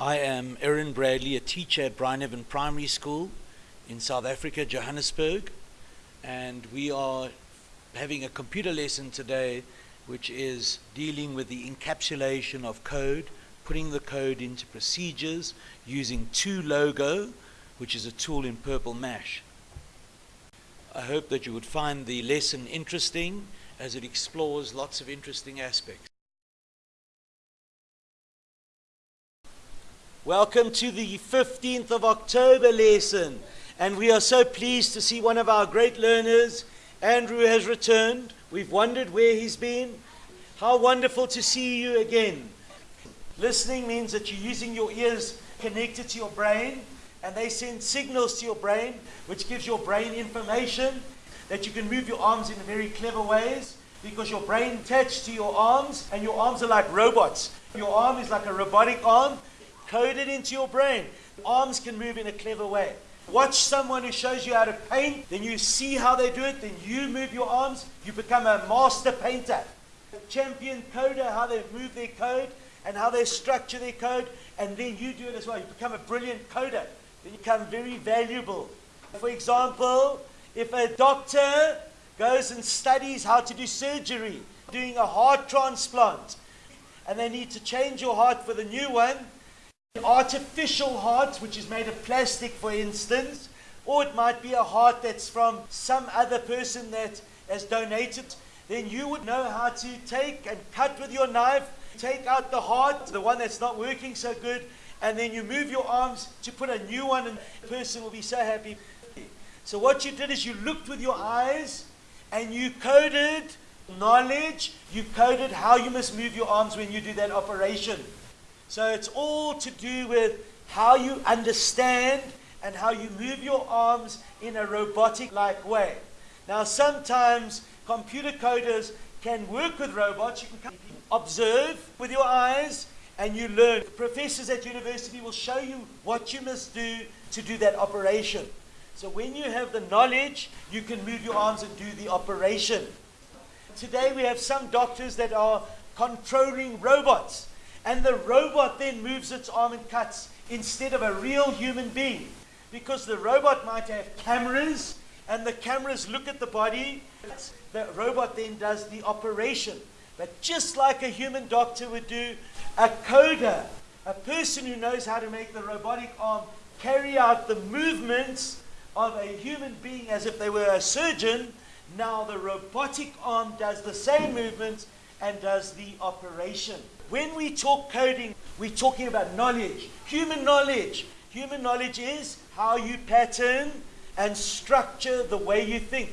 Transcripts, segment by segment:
I am Erin Bradley, a teacher at Bryneven Primary School in South Africa, Johannesburg, and we are having a computer lesson today which is dealing with the encapsulation of code, putting the code into procedures using 2Logo, which is a tool in Purple Mash. I hope that you would find the lesson interesting as it explores lots of interesting aspects. Welcome to the 15th of October lesson. And we are so pleased to see one of our great learners, Andrew, has returned. We've wondered where he's been. How wonderful to see you again. Listening means that you're using your ears connected to your brain, and they send signals to your brain, which gives your brain information that you can move your arms in very clever ways because your brain attached to your arms, and your arms are like robots. Your arm is like a robotic arm, coded into your brain. Arms can move in a clever way. Watch someone who shows you how to paint, then you see how they do it, then you move your arms, you become a master painter. A champion coder, how they move their code and how they structure their code, and then you do it as well. You become a brilliant coder. Then you become very valuable. For example, if a doctor goes and studies how to do surgery, doing a heart transplant, and they need to change your heart for the new one, artificial heart, which is made of plastic, for instance, or it might be a heart that's from some other person that has donated, then you would know how to take and cut with your knife, take out the heart, the one that's not working so good, and then you move your arms to put a new one, and the person will be so happy. So, what you did is you looked with your eyes and you coded knowledge, you coded how you must move your arms when you do that operation. So it's all to do with how you understand and how you move your arms in a robotic like way. Now, sometimes computer coders can work with robots. You can observe with your eyes and you learn. Professors at university will show you what you must do to do that operation. So when you have the knowledge, you can move your arms and do the operation. Today we have some doctors that are controlling robots. And the robot then moves its arm and cuts instead of a real human being. Because the robot might have cameras, and the cameras look at the body. The robot then does the operation. But just like a human doctor would do, a coder, a person who knows how to make the robotic arm carry out the movements of a human being as if they were a surgeon, now the robotic arm does the same movements and does the operation. When we talk coding, we're talking about knowledge, human knowledge. Human knowledge is how you pattern and structure the way you think.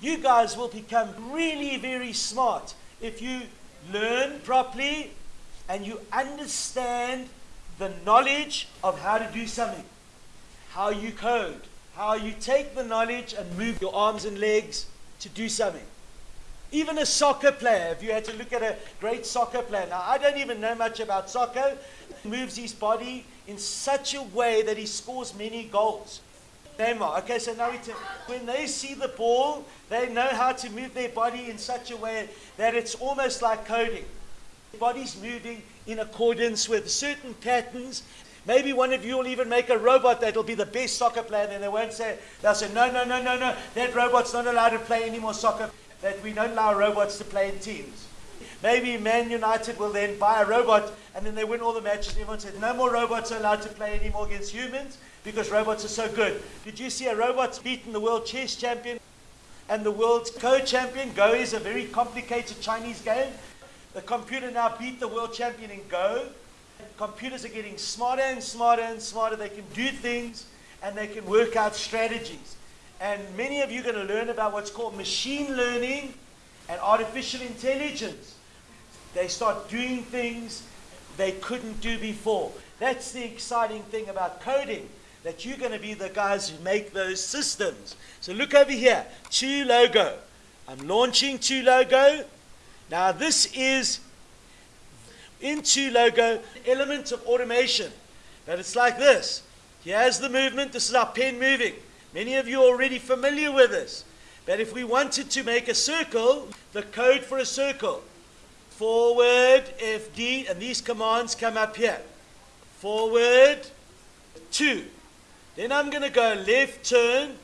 You guys will become really very smart if you learn properly and you understand the knowledge of how to do something, how you code, how you take the knowledge and move your arms and legs to do something. Even a soccer player, if you had to look at a great soccer player, now I don't even know much about soccer, moves his body in such a way that he scores many goals. Neymar. Okay, so now when they see the ball, they know how to move their body in such a way that it's almost like coding. The body's moving in accordance with certain patterns. Maybe one of you will even make a robot that'll be the best soccer player, and they won't say, they'll say, no, no, no, no, no, that robot's not allowed to play any more soccer that we don't allow robots to play in teams. Maybe Man United will then buy a robot and then they win all the matches. Everyone says, no more robots are allowed to play anymore against humans because robots are so good. Did you see a robot beating the world chess champion and the world's Go champion? Go is a very complicated Chinese game. The computer now beat the world champion in Go. Computers are getting smarter and smarter and smarter. They can do things and they can work out strategies. And many of you are going to learn about what's called machine learning and artificial intelligence. They start doing things they couldn't do before. That's the exciting thing about coding, that you're going to be the guys who make those systems. So look over here, 2Logo. I'm launching 2Logo. Now this is in 2Logo, element of automation. But it's like this. Here's the movement. This is our pen moving. Many of you are already familiar with this. But if we wanted to make a circle, the code for a circle, forward, FD, and these commands come up here. forward, two. Then I'm going to go left turn,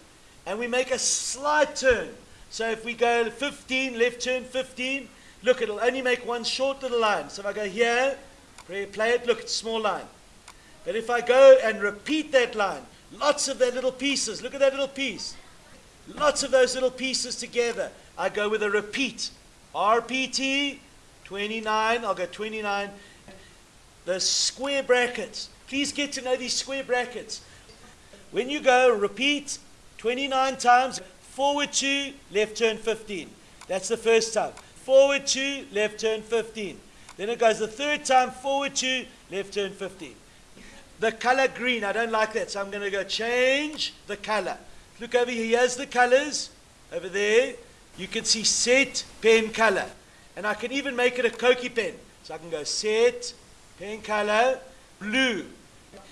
and we make a slight turn. So if we go 15, left turn 15, look, it'll only make one short little line. So if I go here, play, it, look, it's small line. But if I go and repeat that line, lots of their little pieces, look at that little piece. Lots of those little pieces together. I go with a repeat. RPT, 29, I'll go 29. The square brackets. Please get to know these square brackets. When you go repeat 29 times, forward 2, left turn 15. That's the first time. Forward 2, left turn 15. Then it goes the third time, forward 2, left turn 15. The color green, I don't like that, so I'm going to go change the color. Look over here, here's the colors. Over there, you can see set pen color. And I can even make it a Koki pen. So I can go set pen color blue.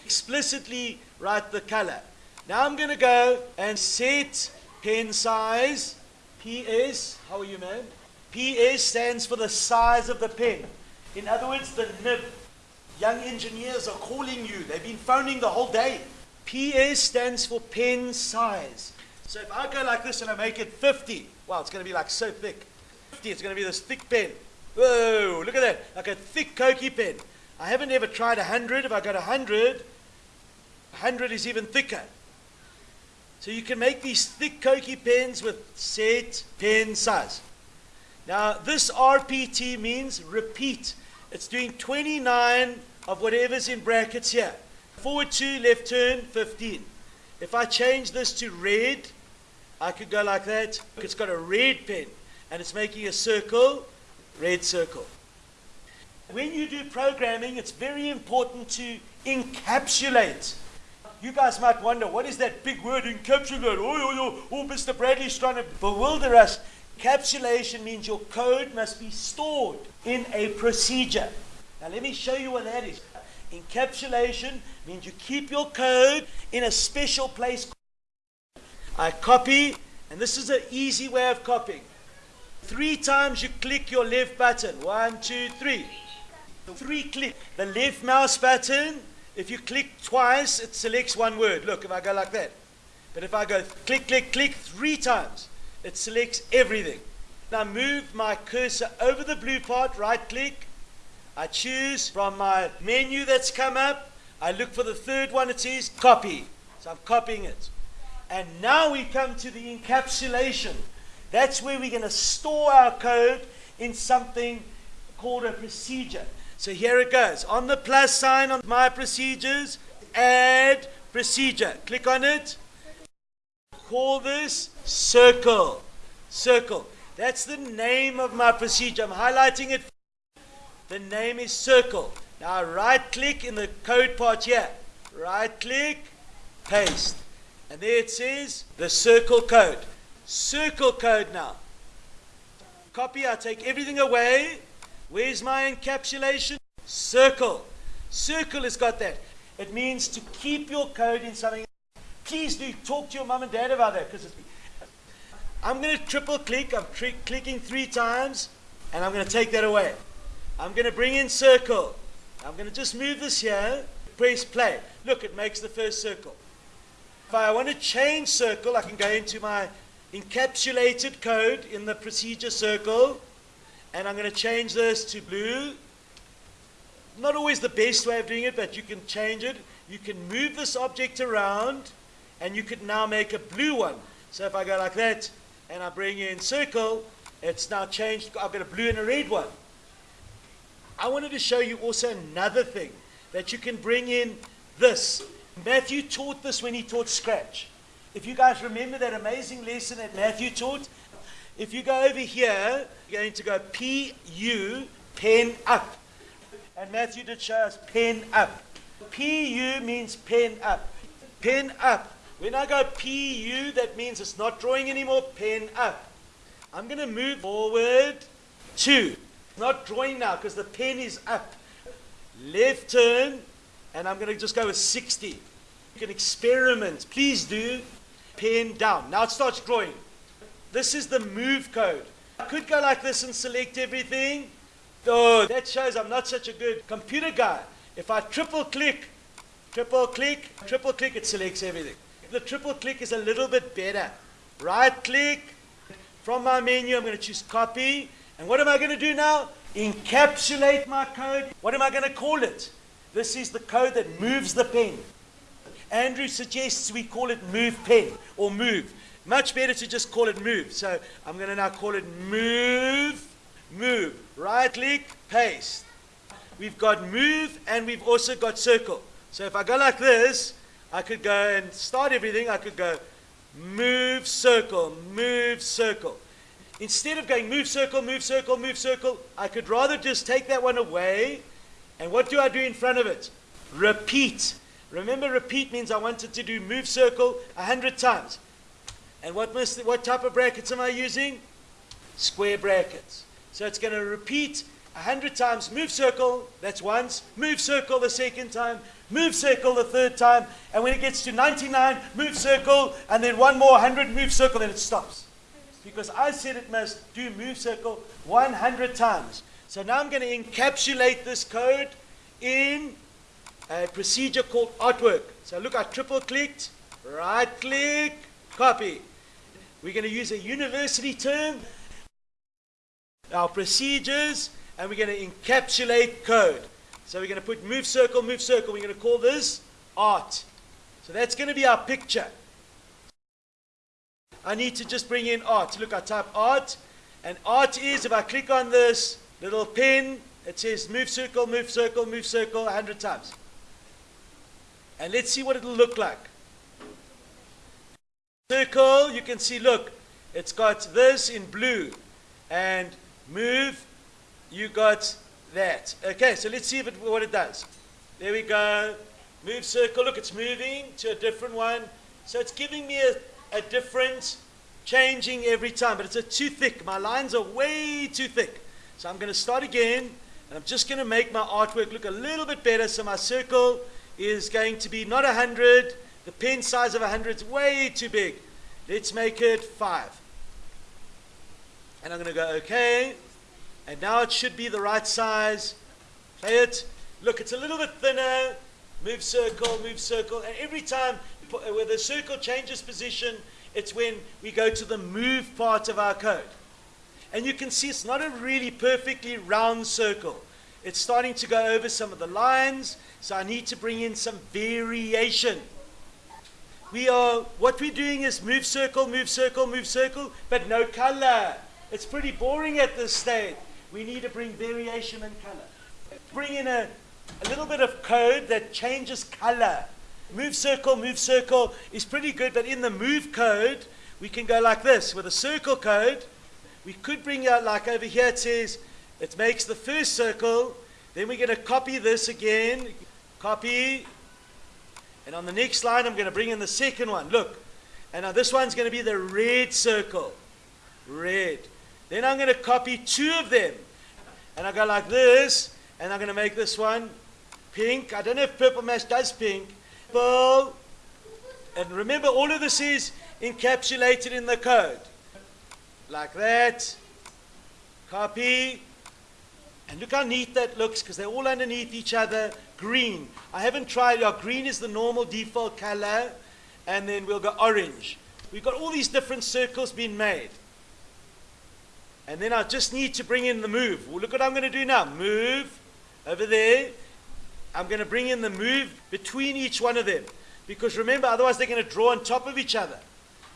Explicitly write the color. Now I'm going to go and set pen size PS. How are you, man? PS stands for the size of the pen. In other words, the nib. Young engineers are calling you. They've been phoning the whole day. PA stands for pen size. So if I go like this and I make it 50, wow, it's going to be like so thick. 50, it's going to be this thick pen. Whoa, look at that. Like a thick Koki pen. I haven't ever tried 100. If I got 100, 100 is even thicker. So you can make these thick Koki pens with set pen size. Now this RPT means repeat. It's doing 29 of whatever's in brackets here. Forward 2, left turn, 15. If I change this to red, I could go like that. It's got a red pen and it's making a circle, red circle. When you do programming, it's very important to encapsulate. You guys might wonder, what is that big word, encapsulate? Oh, oh, oh, oh Mr. Bradley's trying to bewilder us. Encapsulation means your code must be stored in a procedure. Now, let me show you what that is. Encapsulation means you keep your code in a special place. I copy, and this is an easy way of copying. Three times you click your left button. One, two, three. Three click. The left mouse button, if you click twice, it selects one word. Look, if I go like that. But if I go click, click, click three times, it selects everything. Now move my cursor over the blue part, right click, I choose from my menu that's come up. I look for the third one. It says copy. So I'm copying it. And now we come to the encapsulation. That's where we're going to store our code in something called a procedure. So here it goes. On the plus sign on my procedures, add procedure. Click on it. Call this circle. Circle. That's the name of my procedure. I'm highlighting it the name is circle. Now right click in the code part here. Right click, paste. And there it says the circle code. Circle code now. Copy, I take everything away. Where's my encapsulation? Circle. Circle has got that. It means to keep your code in something. Please do talk to your mom and dad about that because I'm going to triple click. I'm clicking three times and I'm going to take that away. I'm going to bring in circle. I'm going to just move this here, press play. Look, it makes the first circle. If I want to change circle, I can go into my encapsulated code in the procedure circle, and I'm going to change this to blue. Not always the best way of doing it, but you can change it. You can move this object around, and you could now make a blue one. So if I go like that, and I bring in circle, it's now changed. I've got a blue and a red one. I wanted to show you also another thing that you can bring in this. Matthew taught this when he taught Scratch. If you guys remember that amazing lesson that Matthew taught, if you go over here, you're going to go P U, pen up. And Matthew did show us pen up. P U means pen up. Pen up. When I go P U, that means it's not drawing anymore, pen up. I'm going to move forward two not drawing now because the pen is up. Left turn, and I'm going to just go with 60. You can experiment. Please do. Pen down. Now it starts drawing. This is the move code. I could go like this and select everything. Oh, that shows I'm not such a good computer guy. If I triple click, triple click, triple click, it selects everything. The triple click is a little bit better. Right click, from my menu, I'm going to choose copy. And what am I going to do now? Encapsulate my code. What am I going to call it? This is the code that moves the pen. Andrew suggests we call it move pen or move. Much better to just call it move. So I'm going to now call it move, move. Right click, paste. We've got move and we've also got circle. So if I go like this, I could go and start everything. I could go move, circle, move, circle. Instead of going move, circle, move, circle, move, circle, I could rather just take that one away. And what do I do in front of it? Repeat. Remember, repeat means I wanted to do move circle a hundred times. And what, must, what type of brackets am I using? Square brackets. So it's going to repeat a hundred times, move circle, that's once, move circle the second time, move circle the third time, and when it gets to 99, move circle, and then one more 100, move circle, then it stops. Because I said it must do move circle 100 times. So now I'm going to encapsulate this code in a procedure called artwork. So look, I triple clicked, right click, copy. We're going to use a university term, our procedures, and we're going to encapsulate code. So we're going to put move circle, move circle. We're going to call this art. So that's going to be our picture. I need to just bring in art. Look, I type art, and art is, if I click on this little pin, it says move circle, move circle, move circle 100 times. And let's see what it'll look like. Circle, you can see, look, it's got this in blue. And move, you got that. Okay, so let's see if it, what it does. There we go. Move circle, look, it's moving to a different one. So it's giving me a, a different, changing every time, but it's too thick. My lines are way too thick. So I'm going to start again, and I'm just going to make my artwork look a little bit better. So my circle is going to be not 100. The pen size of 100 is way too big. Let's make it 5. And I'm going to go OK. And now it should be the right size. Play it. Look, it's a little bit thinner. Move circle, move circle. And every time where the circle changes position, it's when we go to the move part of our code. And you can see it's not a really perfectly round circle. It's starting to go over some of the lines. So I need to bring in some variation. We are, what we're doing is move circle, move circle, move circle, but no color. It's pretty boring at this stage. We need to bring variation and color. Bring in a, a little bit of code that changes color. Move circle, move circle is pretty good, but in the move code, we can go like this. With a circle code, we could bring out like over here it says, it makes the first circle, then we're going to copy this again, Copy. And on the next line, I'm going to bring in the second one. Look. And now this one's going to be the red circle. Red. Then I'm going to copy two of them. And I go like this. And I'm going to make this one pink. I don't know if Purple Mash does pink. And remember, all of this is encapsulated in the code. Like that. Copy. And look how neat that looks because they're all underneath each other. Green. I haven't tried. Yeah, green is the normal default color. And then we'll go orange. We've got all these different circles being made. And then I just need to bring in the move. Well, look what I'm going to do now. Move over there. I'm going to bring in the move between each one of them. Because remember, otherwise they're going to draw on top of each other.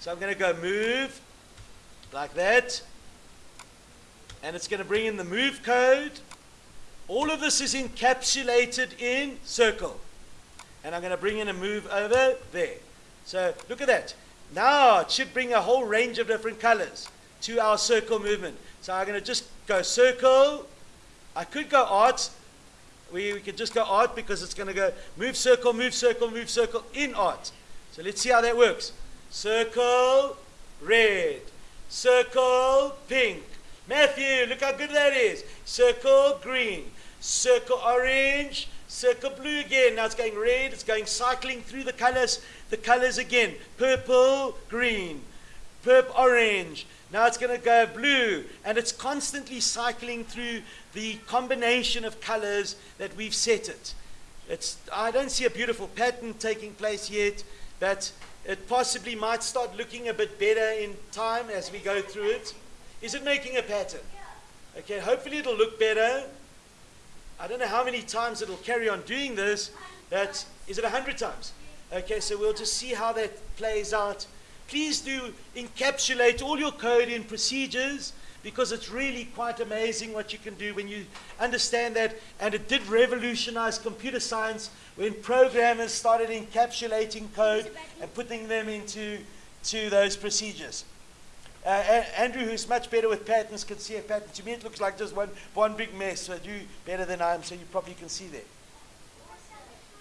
So I'm going to go move like that and it's going to bring in the move code. All of this is encapsulated in circle. And I'm going to bring in a move over there. So look at that. Now it should bring a whole range of different colors to our circle movement. So I'm going to just go circle. I could go art. We, we could just go art because it's going to go move circle, move circle, move circle in art. So let's see how that works. Circle, red. Circle, pink. Matthew, look how good that is. Circle green, circle orange, circle blue again. Now it's going red, it's going cycling through the colors, the colors again. Purple, green, purple, orange. Now it's going to go blue, and it's constantly cycling through the combination of colors that we've set it. It's, I don't see a beautiful pattern taking place yet, but it possibly might start looking a bit better in time as we go through it. Is it making a pattern? Okay, hopefully it'll look better. I don't know how many times it'll carry on doing this, but is it 100 times? Okay, so we'll just see how that plays out. Please do encapsulate all your code in procedures because it's really quite amazing what you can do when you understand that. And it did revolutionize computer science when programmers started encapsulating code and putting them into to those procedures. Uh, Andrew, who's much better with patterns, can see a pattern. To me, it looks like just one, one big mess. But you better than I am, so you probably can see there.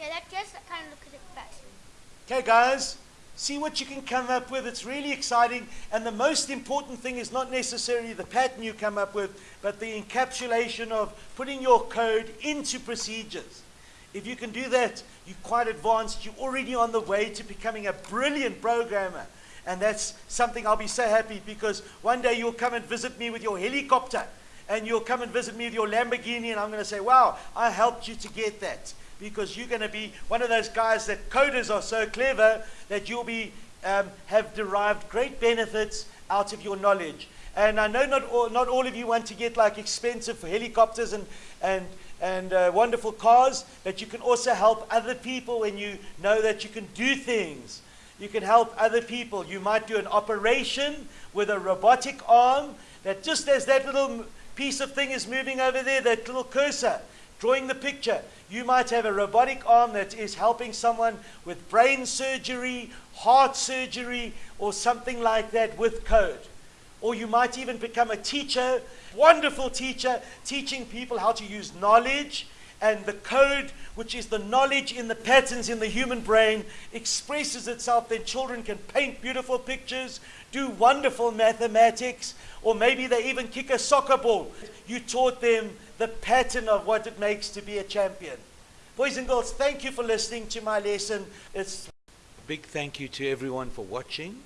Yeah, that just kind of looks at it best. Okay, guys, see what you can come up with. It's really exciting. And the most important thing is not necessarily the pattern you come up with, but the encapsulation of putting your code into procedures. If you can do that, you're quite advanced. You're already on the way to becoming a brilliant programmer. And that's something I'll be so happy because one day you'll come and visit me with your helicopter and you'll come and visit me with your Lamborghini and I'm going to say, wow, I helped you to get that because you're going to be one of those guys that coders are so clever that you'll be um, have derived great benefits out of your knowledge. And I know not all, not all of you want to get like expensive helicopters and, and, and uh, wonderful cars, but you can also help other people when you know that you can do things you can help other people. You might do an operation with a robotic arm that just as that little piece of thing is moving over there, that little cursor, drawing the picture, you might have a robotic arm that is helping someone with brain surgery, heart surgery, or something like that with code. Or you might even become a teacher, wonderful teacher, teaching people how to use knowledge and the code, which is the knowledge in the patterns in the human brain, expresses itself. Then children can paint beautiful pictures, do wonderful mathematics, or maybe they even kick a soccer ball. You taught them the pattern of what it makes to be a champion. Boys and girls, thank you for listening to my lesson. It's a big thank you to everyone for watching.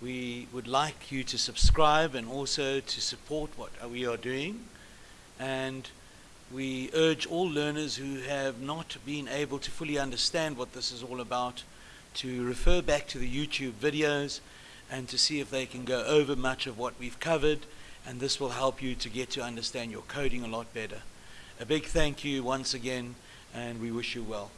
We would like you to subscribe and also to support what we are doing. And we urge all learners who have not been able to fully understand what this is all about to refer back to the YouTube videos and to see if they can go over much of what we've covered and this will help you to get to understand your coding a lot better. A big thank you once again and we wish you well.